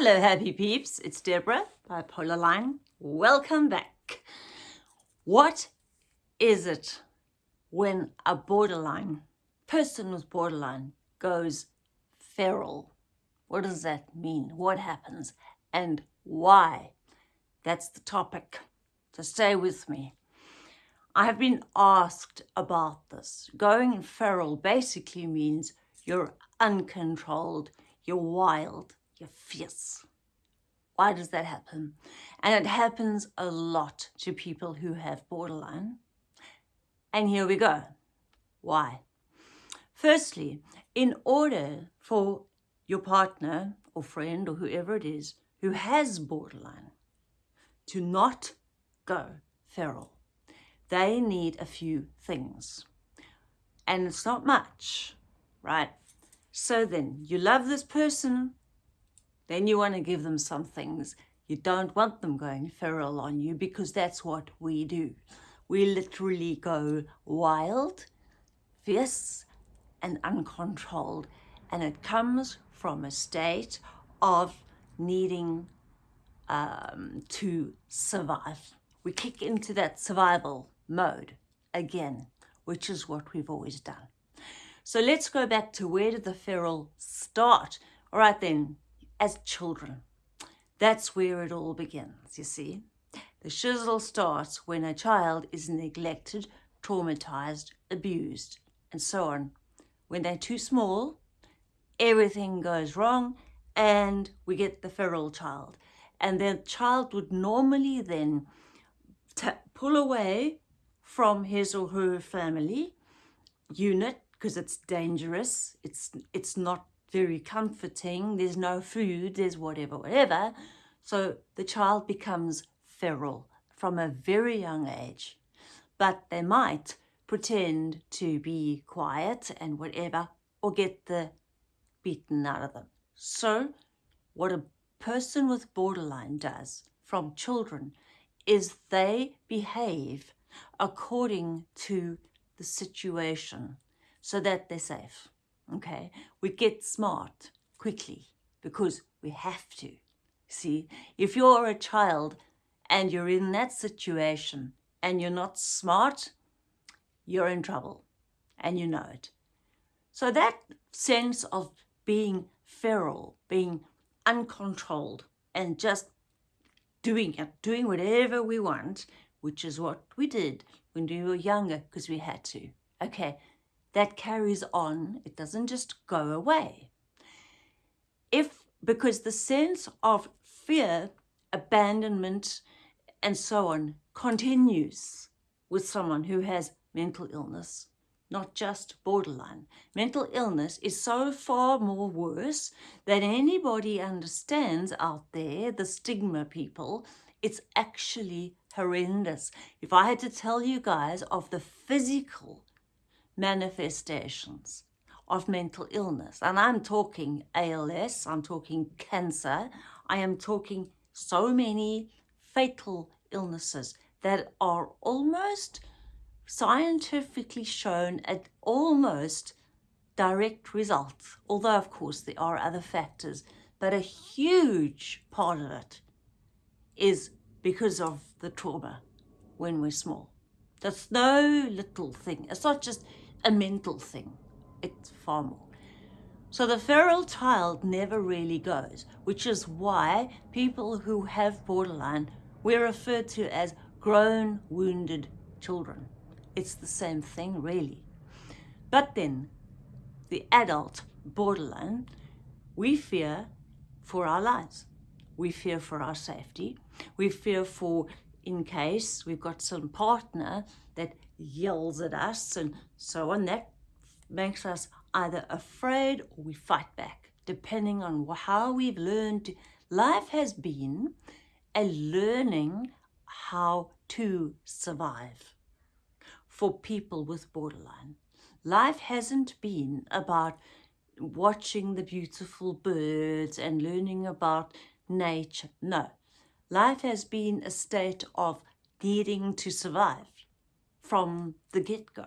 Hello, happy peeps. It's Deborah, Bipolar Line. Welcome back. What is it when a borderline, person with borderline, goes feral? What does that mean? What happens? And why? That's the topic. So stay with me. I have been asked about this. Going feral basically means you're uncontrolled, you're wild, you're fierce. Why does that happen? And it happens a lot to people who have borderline. And here we go. Why? Firstly, in order for your partner or friend or whoever it is who has borderline to not go feral, they need a few things. And it's not much, right? So then you love this person, then you want to give them some things. You don't want them going feral on you because that's what we do. We literally go wild, fierce and uncontrolled. And it comes from a state of needing um, to survive. We kick into that survival mode again, which is what we've always done. So let's go back to where did the feral start? All right then, as children. That's where it all begins, you see. The shizzle starts when a child is neglected, traumatized, abused, and so on. When they're too small, everything goes wrong and we get the feral child. And the child would normally then pull away from his or her family unit because it's dangerous. It's, it's not very comforting. There's no food, there's whatever, whatever. So the child becomes feral from a very young age. But they might pretend to be quiet and whatever, or get the beaten out of them. So what a person with borderline does from children is they behave according to the situation so that they're safe okay? We get smart quickly because we have to. See, if you're a child and you're in that situation and you're not smart, you're in trouble and you know it. So that sense of being feral, being uncontrolled and just doing it, doing whatever we want, which is what we did when we were younger because we had to. Okay, that carries on. It doesn't just go away. If, because the sense of fear, abandonment, and so on continues with someone who has mental illness, not just borderline. Mental illness is so far more worse than anybody understands out there, the stigma people. It's actually horrendous. If I had to tell you guys of the physical manifestations of mental illness. And I'm talking ALS, I'm talking cancer, I am talking so many fatal illnesses that are almost scientifically shown at almost direct results, although of course there are other factors, but a huge part of it is because of the trauma when we're small. That's no little thing. It's not just a mental thing. It's far more. So the feral child never really goes, which is why people who have borderline, we're referred to as grown wounded children. It's the same thing really. But then the adult borderline, we fear for our lives. We fear for our safety. We fear for in case we've got some partner that yells at us and so on. That makes us either afraid or we fight back, depending on how we've learned. Life has been a learning how to survive for people with borderline. Life hasn't been about watching the beautiful birds and learning about nature. No, life has been a state of needing to survive from the get-go.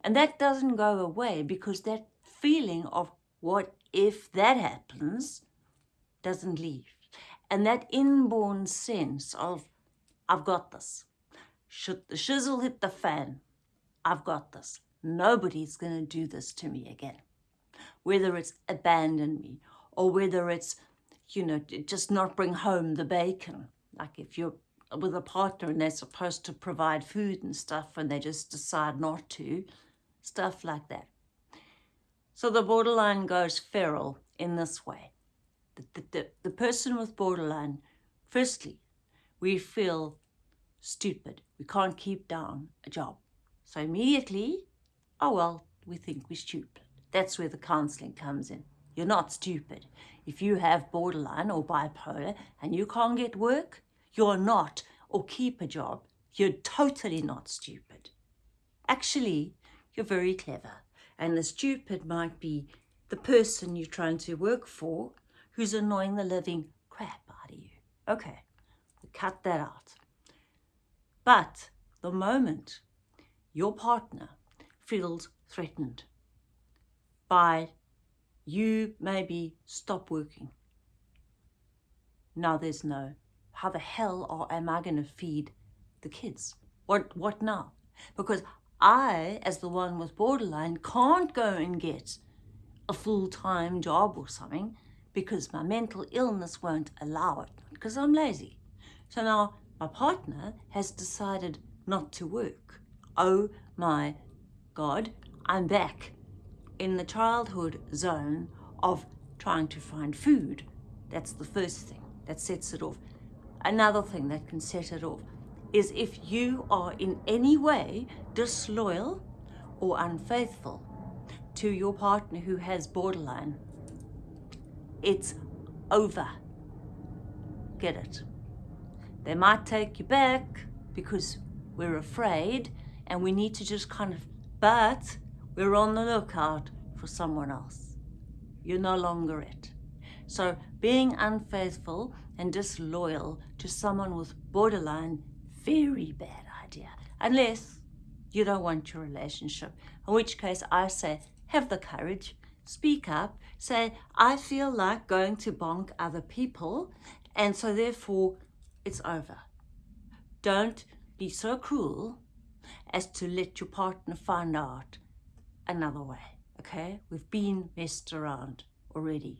And that doesn't go away because that feeling of what if that happens doesn't leave. And that inborn sense of, I've got this. Should the shizzle hit the fan, I've got this. Nobody's going to do this to me again. Whether it's abandon me or whether it's, you know, just not bring home the bacon. Like if you're with a partner and they're supposed to provide food and stuff and they just decide not to, stuff like that. So the borderline goes feral in this way. The, the, the, the person with borderline, firstly, we feel stupid. We can't keep down a job. So immediately, oh well, we think we're stupid. That's where the counselling comes in. You're not stupid. If you have borderline or bipolar and you can't get work, you're not, or keep a job, you're totally not stupid. Actually, you're very clever. And the stupid might be the person you're trying to work for who's annoying the living crap out of you. Okay, cut that out. But the moment your partner feels threatened by you maybe stop working, now there's no, how the hell am I going to feed the kids? What, what now? Because I, as the one with borderline, can't go and get a full-time job or something because my mental illness won't allow it because I'm lazy. So now my partner has decided not to work. Oh my God, I'm back in the childhood zone of trying to find food. That's the first thing that sets it off. Another thing that can set it off is if you are in any way disloyal or unfaithful to your partner who has borderline, it's over. Get it? They might take you back because we're afraid and we need to just kind of, but we're on the lookout for someone else. You're no longer it. So being unfaithful and disloyal to someone with borderline, very bad idea. Unless you don't want your relationship, in which case I say, have the courage, speak up, say, I feel like going to bonk other people, and so therefore it's over. Don't be so cruel as to let your partner find out another way, okay? We've been messed around already.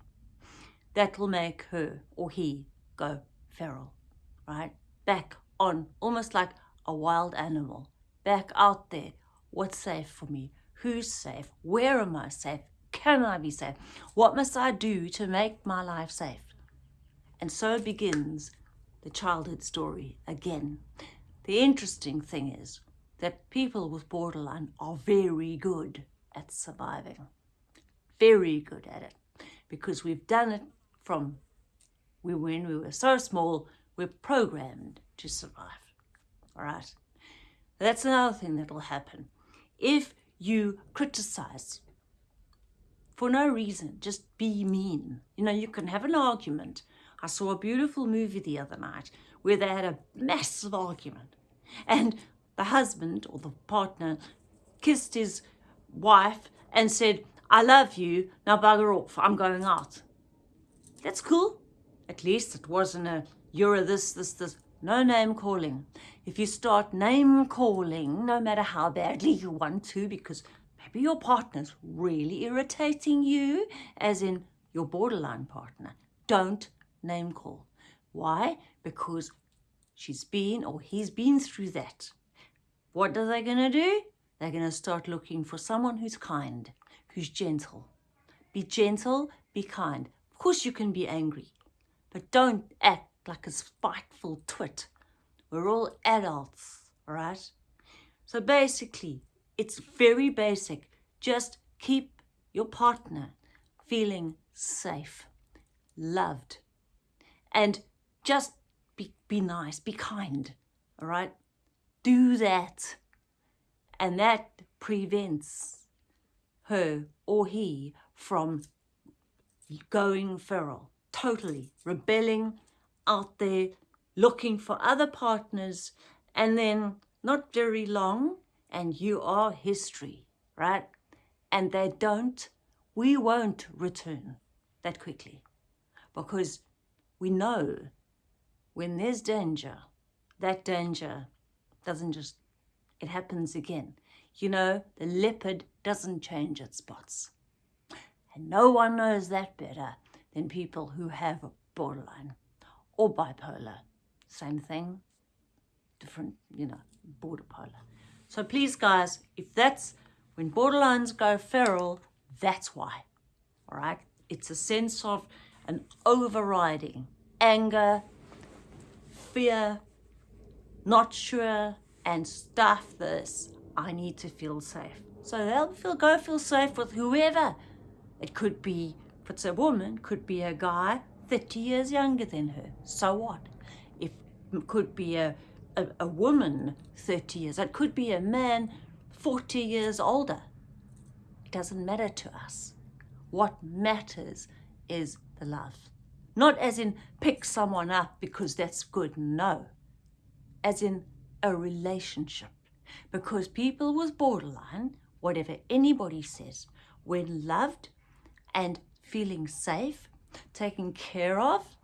That will make her or he go feral, right? Back on, almost like a wild animal, back out there. What's safe for me? Who's safe? Where am I safe? Can I be safe? What must I do to make my life safe? And so begins the childhood story again. The interesting thing is that people with borderline are very good at surviving. Very good at it. Because we've done it from we, when we were so small, we're programmed to survive. All right? That's another thing that will happen. If you criticize for no reason, just be mean. You know, you can have an argument I saw a beautiful movie the other night where they had a massive argument and the husband or the partner kissed his wife and said, I love you, now bugger off, I'm going out. That's cool. At least it wasn't a, you're a this, this, this. No name calling. If you start name calling, no matter how badly you want to, because maybe your partner's really irritating you, as in your borderline partner, don't name call. Why? Because she's been or he's been through that. What are they going to do? They're going to start looking for someone who's kind, who's gentle. Be gentle, be kind. Of course you can be angry, but don't act like a spiteful twit. We're all adults, right? So basically, it's very basic. Just keep your partner feeling safe, loved, and just be, be nice, be kind, all right? Do that. And that prevents her or he from going feral, totally rebelling out there, looking for other partners, and then not very long, and you are history, right? And they don't, we won't return that quickly because we know when there's danger, that danger doesn't just, it happens again. You know, the leopard doesn't change its spots. And no one knows that better than people who have a borderline or bipolar. Same thing, different, you know, border polar. So please, guys, if that's when borderlines go feral, that's why. All right? It's a sense of an overriding anger, fear, not sure, and stuff this. I need to feel safe. So they'll feel, go feel safe with whoever. It could be, it's a woman, could be a guy 30 years younger than her. So what? If could be a, a, a woman 30 years, it could be a man 40 years older. It doesn't matter to us. What matters is the love. Not as in pick someone up because that's good, no. As in a relationship. Because people with borderline, whatever anybody says, when loved and feeling safe, taken care of,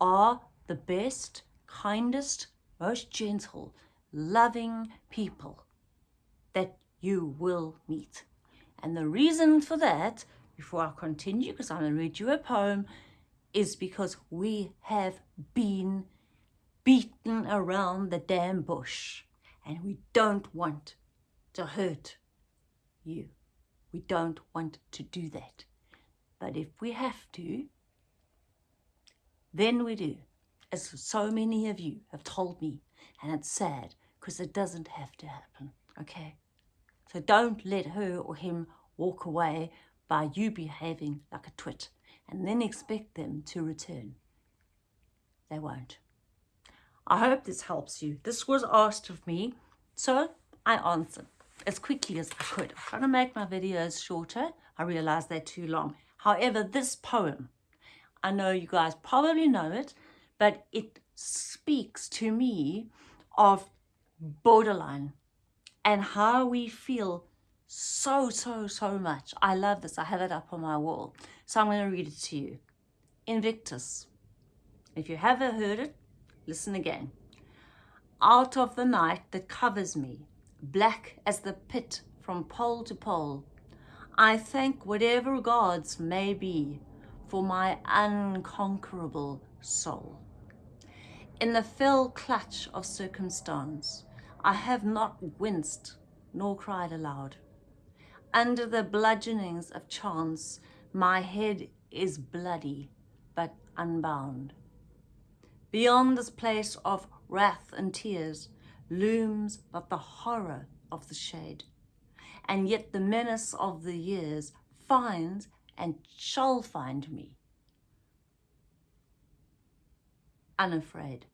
are the best, kindest, most gentle, loving people that you will meet. And the reason for that, before I continue, because I'm going to read you a poem, is because we have been beaten around the damn bush and we don't want to hurt you. We don't want to do that. But if we have to, then we do, as so many of you have told me, and it's sad because it doesn't have to happen, okay? So don't let her or him walk away by you behaving like a twit and then expect them to return. They won't. I hope this helps you. This was asked of me, so I answered as quickly as I could. I'm trying to make my videos shorter. I realize they're too long. However, this poem, I know you guys probably know it, but it speaks to me of borderline and how we feel so, so, so much. I love this. I have it up on my wall. So I'm going to read it to you. Invictus. If you haven't heard it, listen again. Out of the night that covers me, black as the pit from pole to pole, I thank whatever gods may be for my unconquerable soul. In the fell clutch of circumstance, I have not winced nor cried aloud. Under the bludgeonings of chance, my head is bloody but unbound. Beyond this place of wrath and tears looms but the horror of the shade. And yet the menace of the years finds and shall find me unafraid.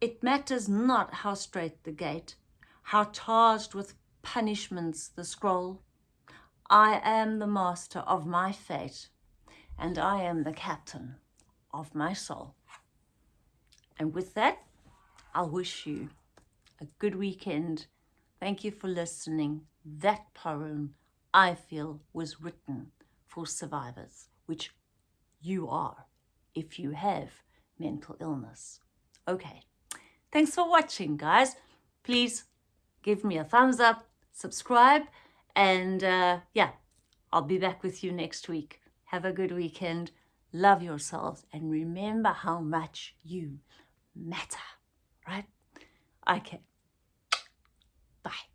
It matters not how straight the gate, how charged with punishments the scroll. I am the master of my fate, and I am the captain of my soul. And with that, I'll wish you a good weekend. Thank you for listening. That poem, I feel, was written for survivors, which you are if you have mental illness. Okay, thanks for watching, guys. Please give me a thumbs up, subscribe, and uh, yeah, I'll be back with you next week. Have a good weekend. Love yourselves and remember how much you matter, right? Okay. Bye.